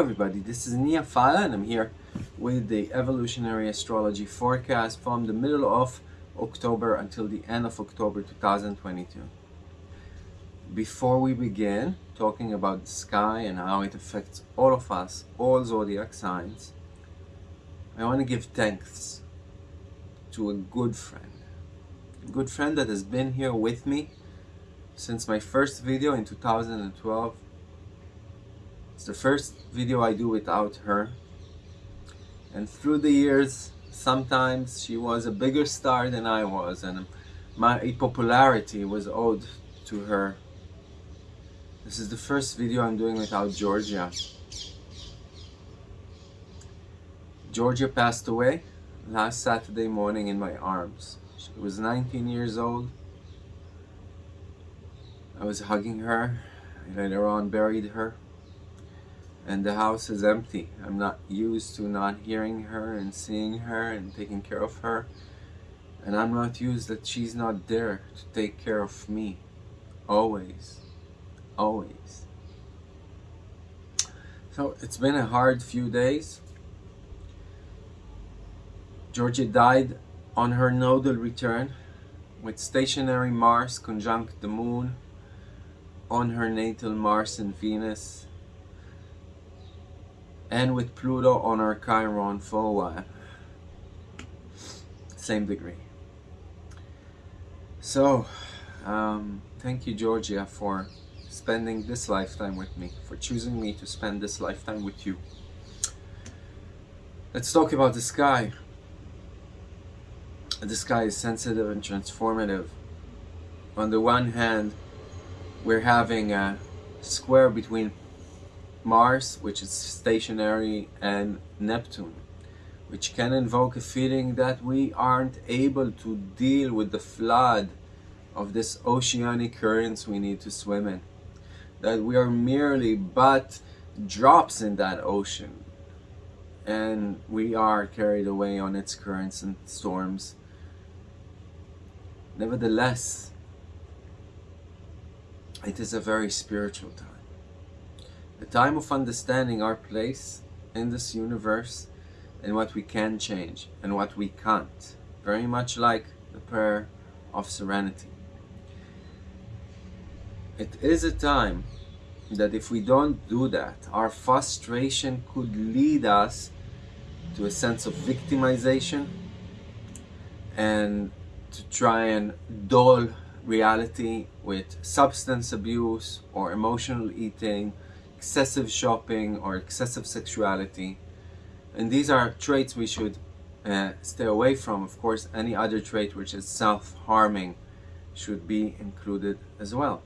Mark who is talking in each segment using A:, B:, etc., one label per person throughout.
A: everybody, this is Nia Fala and I'm here with the evolutionary astrology forecast from the middle of October until the end of October 2022. Before we begin talking about the sky and how it affects all of us, all zodiac signs, I want to give thanks to a good friend. A good friend that has been here with me since my first video in 2012 it's the first video I do without her. And through the years, sometimes she was a bigger star than I was and my popularity was owed to her. This is the first video I'm doing without Georgia. Georgia passed away last Saturday morning in my arms. She was 19 years old. I was hugging her. I later on buried her and the house is empty. I'm not used to not hearing her and seeing her and taking care of her. And I'm not used that she's not there to take care of me. Always. Always. So it's been a hard few days. Georgia died on her nodal return with stationary Mars conjunct the moon on her natal Mars and Venus and with Pluto on our Chiron for a while. Same degree. So, um, thank you Georgia for spending this lifetime with me, for choosing me to spend this lifetime with you. Let's talk about the sky. The sky is sensitive and transformative. On the one hand, we're having a square between Mars, which is stationary, and Neptune, which can invoke a feeling that we aren't able to deal with the flood of this oceanic currents we need to swim in. That we are merely but drops in that ocean and we are carried away on its currents and storms. Nevertheless, it is a very spiritual time a time of understanding our place in this universe and what we can change and what we can't. Very much like the prayer of serenity. It is a time that if we don't do that, our frustration could lead us to a sense of victimization and to try and dull reality with substance abuse or emotional eating excessive shopping or excessive sexuality. And these are traits we should uh, stay away from. Of course, any other trait which is self-harming should be included as well.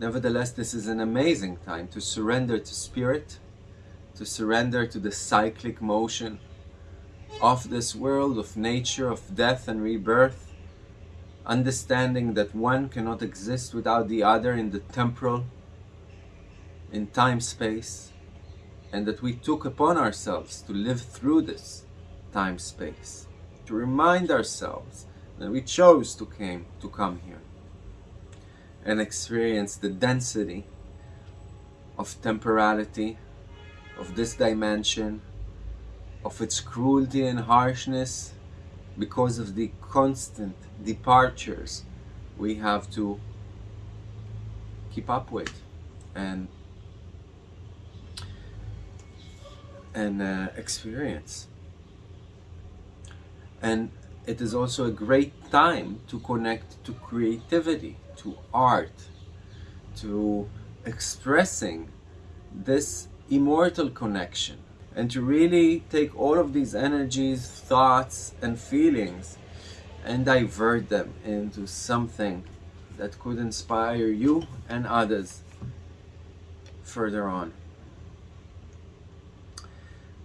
A: Nevertheless, this is an amazing time to surrender to spirit, to surrender to the cyclic motion of this world, of nature, of death and rebirth, understanding that one cannot exist without the other in the temporal in time-space and that we took upon ourselves to live through this time-space, to remind ourselves that we chose to, came, to come here and experience the density of temporality, of this dimension, of its cruelty and harshness because of the constant departures we have to keep up with and and uh, experience. And it is also a great time to connect to creativity, to art, to expressing this immortal connection and to really take all of these energies, thoughts and feelings and divert them into something that could inspire you and others further on.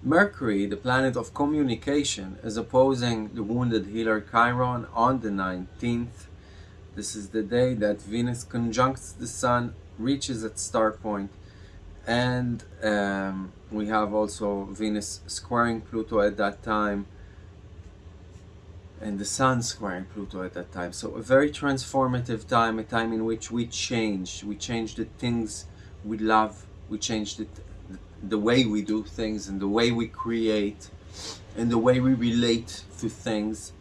A: Mercury, the planet of communication, is opposing the wounded healer Chiron on the 19th. This is the day that Venus conjuncts the Sun, reaches its star point, and um, we have also Venus squaring Pluto at that time, and the Sun squaring Pluto at that time. So a very transformative time, a time in which we change. We change the things we love, we change the the way we do things and the way we create and the way we relate to things.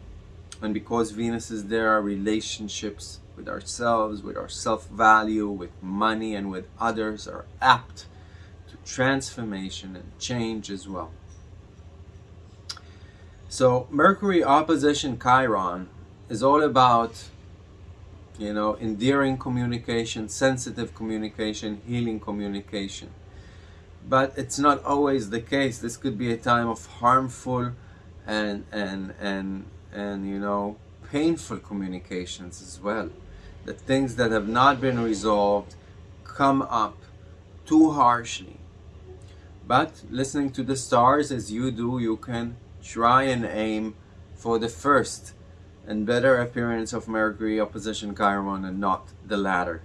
A: And because Venus is there, our relationships with ourselves, with our self-value, with money and with others are apt to transformation and change as well. So Mercury opposition Chiron is all about you know endearing communication sensitive communication healing communication but it's not always the case. This could be a time of harmful and and and and you know painful communications as well. The things that have not been resolved come up too harshly. But listening to the stars as you do you can try and aim for the first and better appearance of Mercury opposition Chiron and not the latter.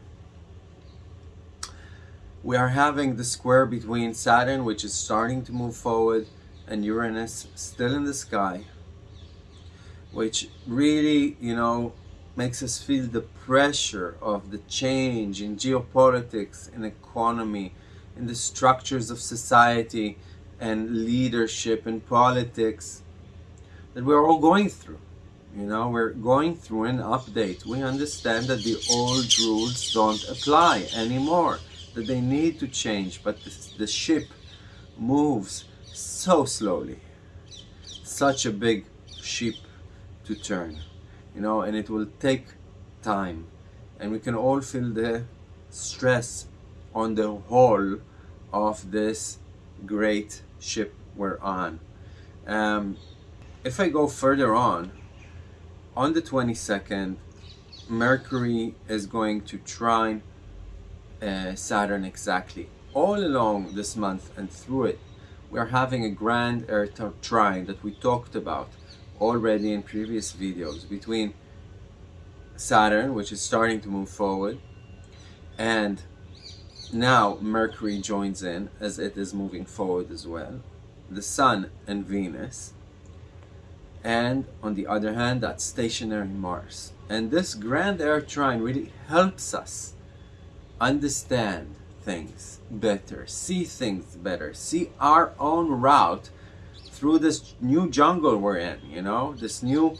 A: We are having the square between Saturn, which is starting to move forward, and Uranus still in the sky, which really, you know, makes us feel the pressure of the change in geopolitics, in economy, in the structures of society and leadership and politics that we're all going through. You know, we're going through an update. We understand that the old rules don't apply anymore, that they need to change, but the, the ship moves so slowly. Such a big ship to turn, you know, and it will take time. And we can all feel the stress on the whole of this great ship we're on. Um, if I go further on, on the 22nd, Mercury is going to trine uh, Saturn exactly. All along this month and through it, we're having a grand Earth trine that we talked about already in previous videos between Saturn, which is starting to move forward, and now Mercury joins in as it is moving forward as well, the Sun and Venus, and on the other hand that stationary Mars and this grand air trine really helps us understand things better see things better see our own route through this new jungle we're in you know this new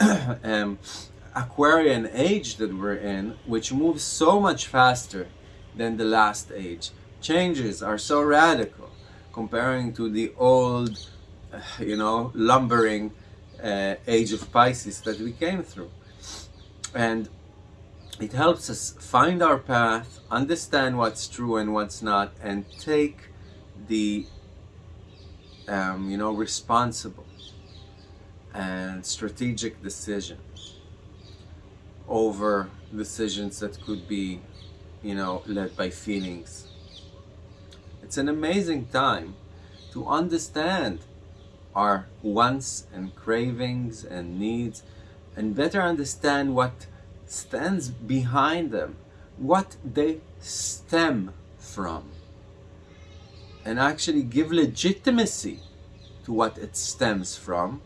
A: um, Aquarian age that we're in which moves so much faster than the last age changes are so radical comparing to the old you know lumbering uh, age of Pisces that we came through. And it helps us find our path, understand what's true and what's not, and take the, um, you know, responsible and strategic decision over decisions that could be, you know, led by feelings. It's an amazing time to understand our wants and cravings and needs and better understand what stands behind them, what they stem from, and actually give legitimacy to what it stems from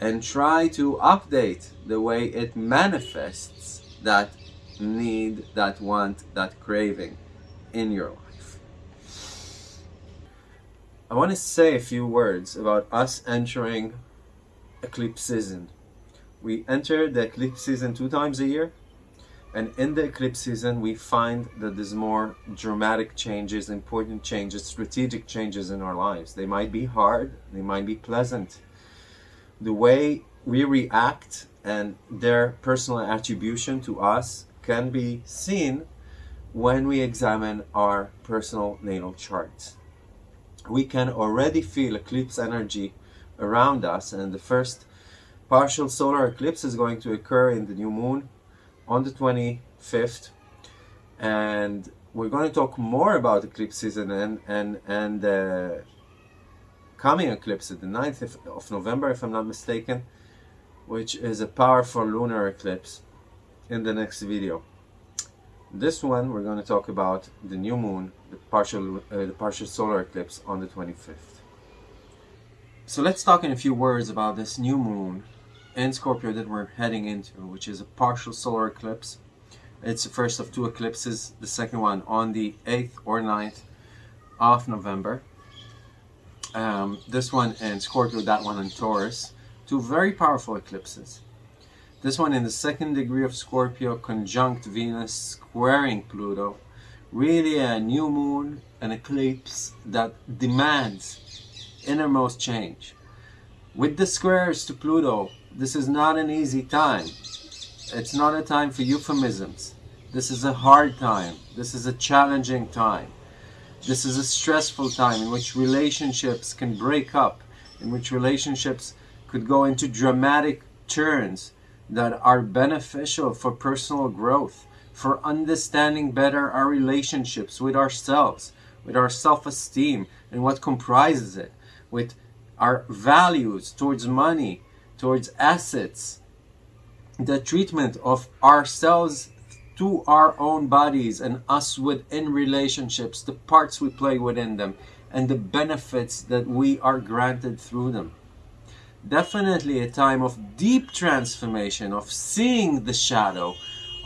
A: and try to update the way it manifests that need, that want, that craving in your life. I want to say a few words about us entering eclipse season. We enter the eclipse season two times a year and in the eclipse season we find that there's more dramatic changes, important changes, strategic changes in our lives. They might be hard, they might be pleasant. The way we react and their personal attribution to us can be seen when we examine our personal natal charts we can already feel eclipse energy around us and the first partial solar eclipse is going to occur in the new moon on the 25th and we're going to talk more about eclipse season and and and uh, coming eclipse at the 9th of November if I'm not mistaken which is a powerful lunar eclipse in the next video. This one we're going to talk about the new moon, the partial, uh, the partial solar eclipse on the 25th. So let's talk in a few words about this new moon in Scorpio that we're heading into, which is a partial solar eclipse. It's the first of two eclipses, the second one on the 8th or 9th of November. Um, this one in Scorpio, that one in Taurus. Two very powerful eclipses. This one in the second degree of Scorpio, conjunct Venus, squaring Pluto. Really a new moon, an eclipse that demands innermost change. With the squares to Pluto, this is not an easy time. It's not a time for euphemisms. This is a hard time. This is a challenging time. This is a stressful time in which relationships can break up, in which relationships could go into dramatic turns that are beneficial for personal growth, for understanding better our relationships with ourselves, with our self-esteem and what comprises it, with our values towards money, towards assets, the treatment of ourselves to our own bodies and us within relationships, the parts we play within them, and the benefits that we are granted through them. Definitely a time of deep transformation, of seeing the shadow,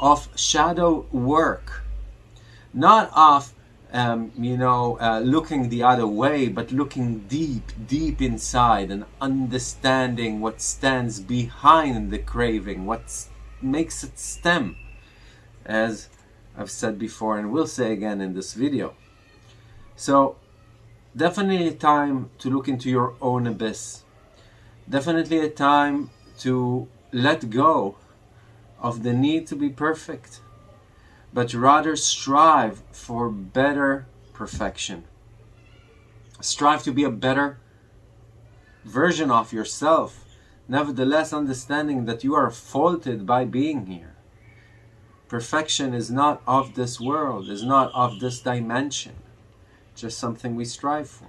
A: of shadow work, not of um, you know, uh, looking the other way, but looking deep, deep inside and understanding what stands behind the craving, what makes it stem, as I've said before and will say again in this video. So, definitely a time to look into your own abyss. Definitely a time to let go of the need to be perfect but rather strive for better perfection. Strive to be a better version of yourself, nevertheless understanding that you are faulted by being here. Perfection is not of this world, is not of this dimension, just something we strive for.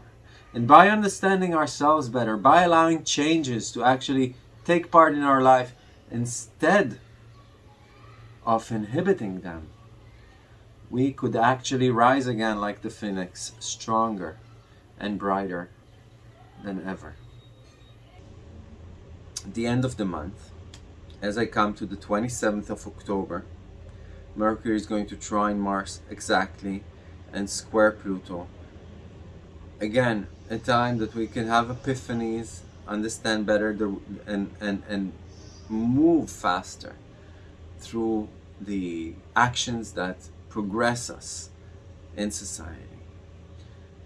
A: And by understanding ourselves better, by allowing changes to actually take part in our life instead of inhibiting them, we could actually rise again like the phoenix, stronger and brighter than ever. At the end of the month, as I come to the 27th of October, Mercury is going to trine Mars exactly and square Pluto. Again, a time that we can have epiphanies, understand better the, and, and, and move faster through the actions that progress us in society.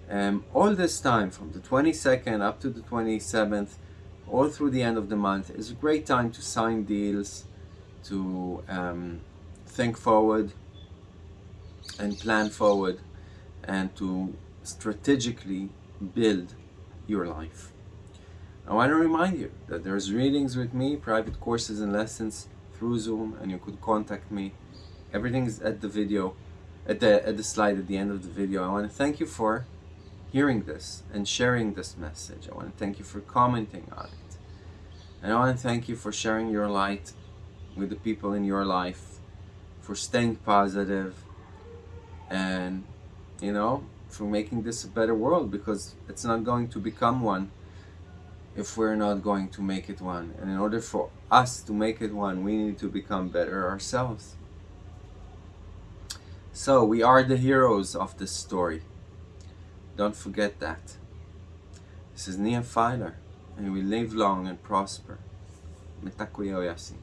A: Um, all this time, from the 22nd up to the 27th, all through the end of the month, is a great time to sign deals, to um, think forward and plan forward, and to strategically build your life. I want to remind you that there's readings with me, private courses and lessons through Zoom, and you could contact me everything's at the video at the at the slide at the end of the video. I want to thank you for hearing this and sharing this message. I want to thank you for commenting on it. And I want to thank you for sharing your light with the people in your life for staying positive and you know for making this a better world because it's not going to become one if we're not going to make it one. And in order for us to make it one we need to become better ourselves so we are the heroes of this story. Don't forget that. This is Nia Filer, and we live long and prosper. Mitakuye Oyasin.